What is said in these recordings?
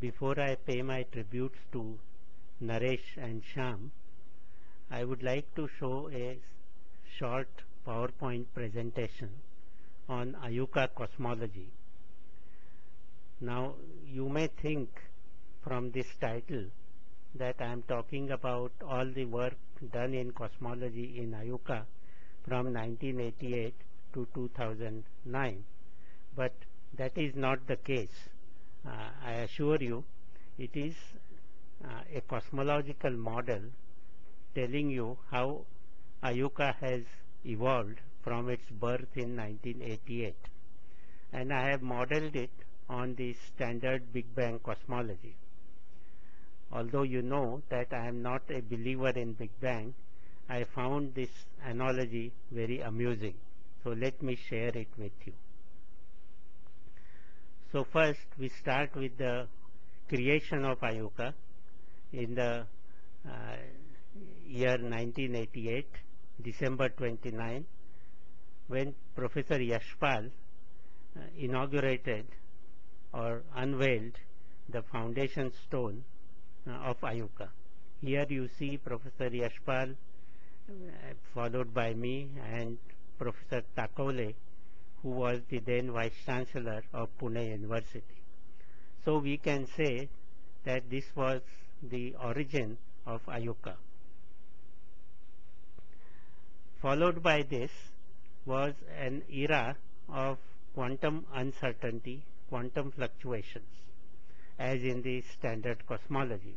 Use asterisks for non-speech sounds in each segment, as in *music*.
before I pay my tributes to Naresh and Shyam, I would like to show a short PowerPoint presentation on IUCAA cosmology. Now you may think from this title that I am talking about all the work done in cosmology in IUCAA from 1988 to 2009 but that is not the case. Uh, I assure you it is uh, a cosmological model telling you how IUCAA has evolved from its birth in 1988 and I have modeled it on the standard Big Bang cosmology. Although you know that I am not a believer in Big Bang, I found this analogy very amusing. So let me share it with you. So first we start with the creation of IUCAA in the uh, year 1988, December 29, when Professor Yashpal uh, inaugurated or unveiled the foundation stone uh, of IUCAA. Here you see Professor Yashpal uh, followed by me and Professor Takwale who was the then Vice Chancellor of Pune University. So we can say that this was the origin of IUCAA. Followed by this was an era of quantum uncertainty, quantum fluctuations, as in the standard cosmology.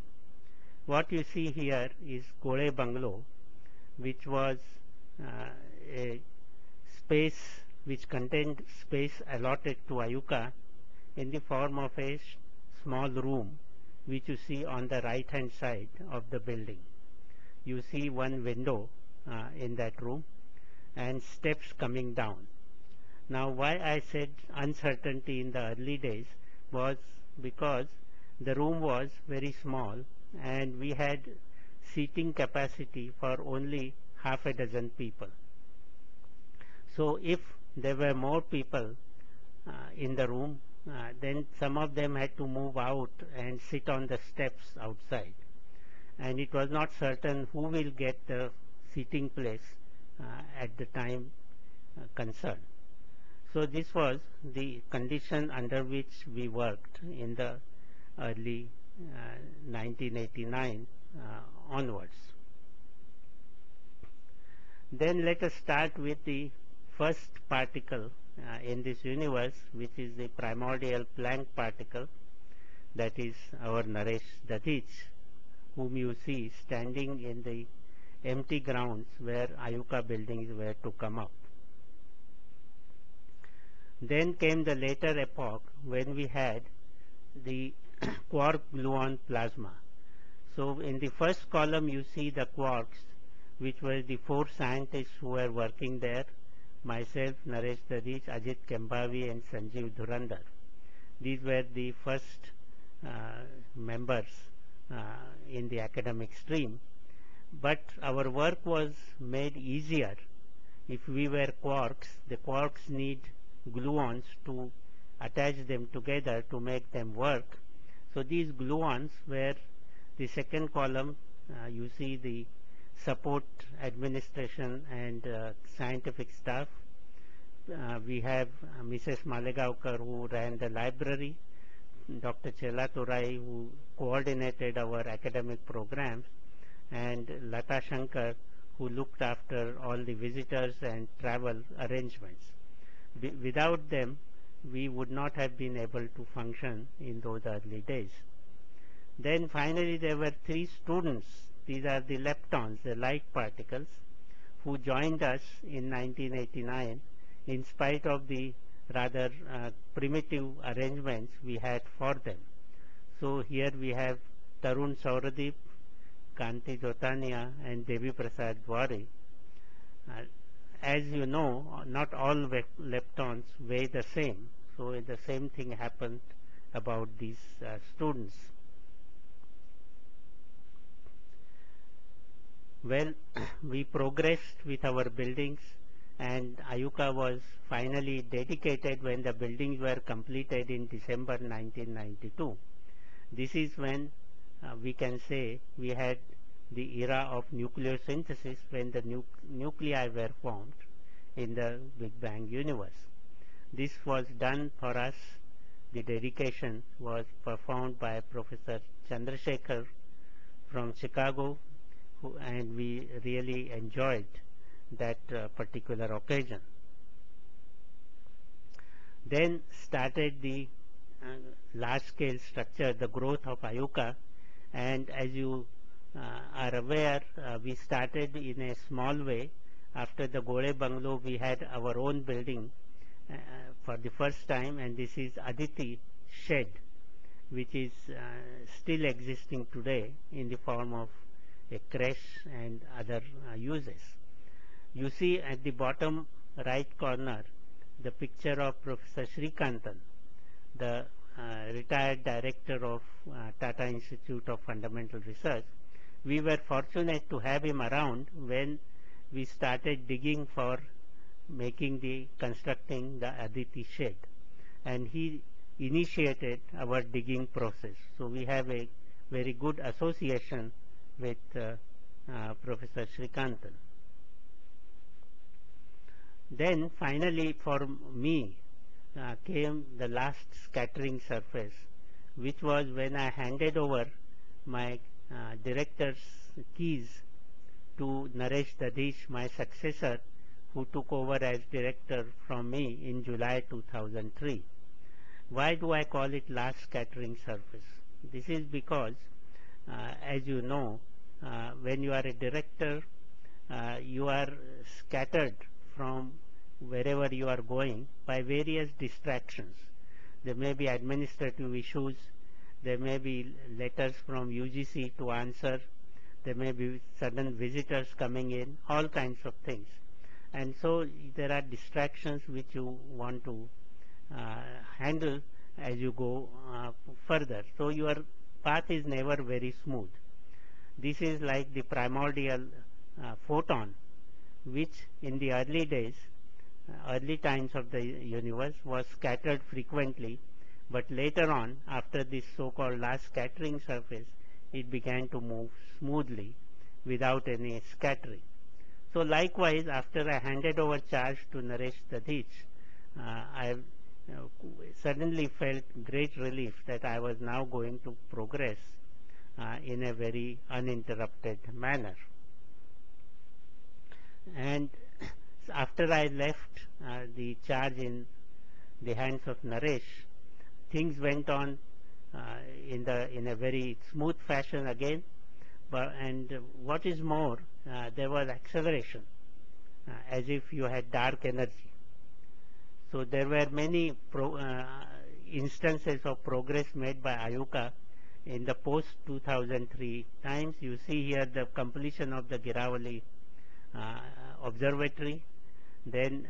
What you see here is Gole Bungalow, which was uh, a space which contained space allotted to IUCAA in the form of a small room which you see on the right hand side of the building. You see one window uh, in that room and steps coming down. Now why I said uncertainty in the early days was because the room was very small and we had seating capacity for only half a dozen people. So if there were more people uh, in the room, uh, then some of them had to move out and sit on the steps outside. And it was not certain who will get the seating place uh, at the time uh, concerned. So this was the condition under which we worked in the early 1989 uh, onwards. Then let us start with the first particle uh, in this universe which is the primordial Planck particle that is our Naresh Dadhich whom you see standing in the empty grounds where IUCAA buildings were to come up. Then came the later epoch when we had the *coughs* quark gluon plasma. So in the first column you see the quarks which were the four scientists who were working there, myself, Naresh Dadhich, Ajit Kembhavi and Sanjeev Dhurandhar. These were the first uh, members uh, in the academic stream. But our work was made easier if we were quarks. The quarks need gluons to attach them together to make them work. So these gluons were the second column, uh, you see the support administration and uh, scientific staff. Uh, we have uh, Mrs. Malegaonkar who ran the library, Dr. Chellathurai who coordinated our academic programs, and Lata Shankar who looked after all the visitors and travel arrangements. Be without them, we would not have been able to function in those early days. Then finally there were three students, these are the leptons, the light particles, who joined us in 1989 in spite of the rather uh, primitive arrangements we had for them. So here we have Tarun Souradeep, Kanti Jotania and Devi Prasad Dwari. Uh, as you know, not all leptons weigh the same. So the same thing happened about these uh, students. Well, *clears throat* we progressed with our buildings and IUCAA was finally dedicated when the buildings were completed in December 1992. This is when uh, we can say we had the era of nuclear synthesis when the nu nuclei were formed in the Big Bang universe. This was done for us, the dedication was performed by Professor Chandrasekhar from Chicago and we really enjoyed that uh, particular occasion. Then started the uh, large scale structure, the growth of IUCAA and as you uh, are aware, uh, we started in a small way. After the Gole Bungalow, we had our own building uh, for the first time and this is Aditi Shed which is still existing today in the form of a crash and other uses. You see at the bottom right corner the picture of Professor Sreekantan, the uh, retired director of uh, Tata Institute of Fundamental Research. We were fortunate to have him around when we started digging for making the constructing the Aditi shed and he initiated our digging process. So we have a very good association with uh, uh, Professor Sreekantan. Then finally for me uh, came the last scattering surface, which was when I handed over my uh, director's keys to Naresh Dadhiche, my successor, who took over as director from me in July 2003. Why do I call it last scattering surface? This is because, as you know, uh, when you are a director, uh, you are scattered from wherever you are going by various distractions. There may be administrative issues, there may be letters from UGC to answer, there may be sudden visitors coming in, all kinds of things. And so there are distractions which you want to uh, handle as you go uh, further. So your path is never very smooth. This is like the primordial uh, photon which in the early days early times of the universe was scattered frequently, but later on, after this so-called last scattering surface, it began to move smoothly without any scattering. So likewise, after I handed over charge to Naresh Dadhiche, uh, I uh, suddenly felt great relief that I was now going to progress uh, in a very uninterrupted manner. And *clears throat* after I left uh, the charge in the hands of Naresh, things went on uh, in the in a very smooth fashion again. But and what is more, uh, there was acceleration, uh, as if you had dark energy. So there were many pro, uh, instances of progress made by IUCAA in the post 2003 times. You see here the completion of the Girawali uh, observatory then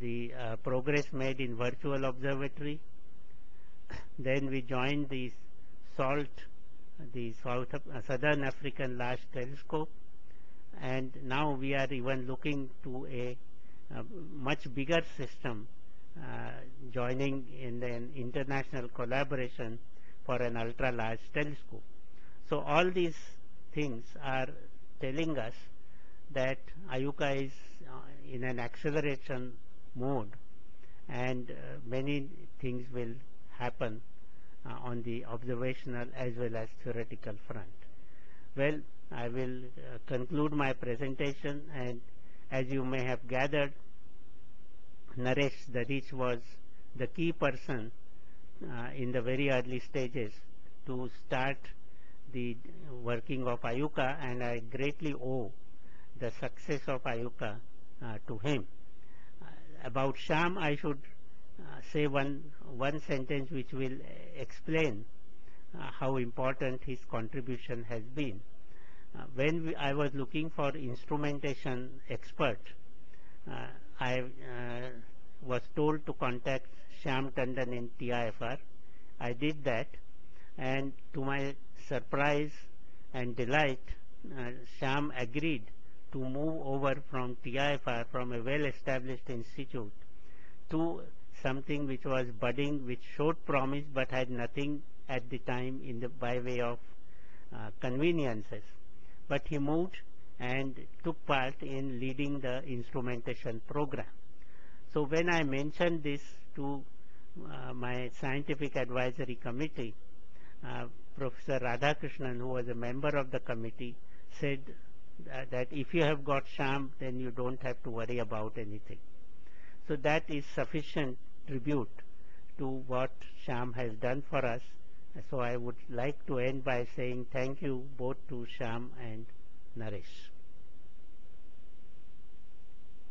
the uh, progress made in virtual observatory. Then we joined the SALT, the South, uh, Southern African Large Telescope, and now we are even looking to a, a much bigger system joining in an international collaboration for an ultra-large telescope. So all these things are telling us that IUCAA is in an acceleration mode and uh, many things will happen uh, on the observational as well as theoretical front. Well, I will uh, conclude my presentation and as you may have gathered, Naresh Dadhiche was the key person uh, in the very early stages to start the working of IUCAA and I greatly owe the success of IUCAA uh, to him. Uh, about Shyam, I should uh, say one, one sentence which will explain how important his contribution has been. when we, I was looking for instrumentation expert, was told to contact Shyam Tandon in TIFR. I did that and to my surprise and delight, uh, Shyam agreed to move over from TIFR, from a well-established institute, to something which was budding, which showed promise but had nothing at the time in the by way of uh, conveniences. But he moved and took part in leading the instrumentation program. So when I mentioned this to uh, my scientific advisory committee, uh, Professor Radhakrishnan, who was a member of the committee, said that, that if you have got Shyam, then you don't have to worry about anything. So that is sufficient tribute to what Shyam has done for us. So I would like to end by saying thank you both to Shyam and Naresh.